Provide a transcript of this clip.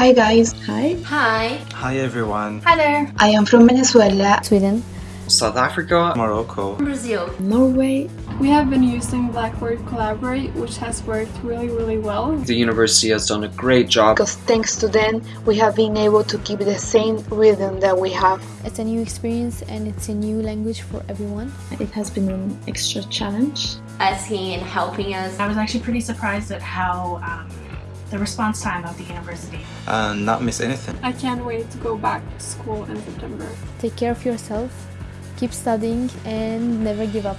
Hi guys, Hi. Hi. Hi everyone. Hi there. I am from Venezuela. Sweden. South Africa, Morocco. Brazil. Norway. We have been using Blackboard Collaborate, which has worked really, really well. The university has done a great job. Because thanks to them, we have been able to keep the same rhythm that we have. It's a new experience and it's a new language for everyone. It has been an extra challenge. Asking and helping us. I was actually pretty surprised at how um, the response time of the university. And not miss anything. I can't wait to go back to school in September. Take care of yourself, keep studying and never give up.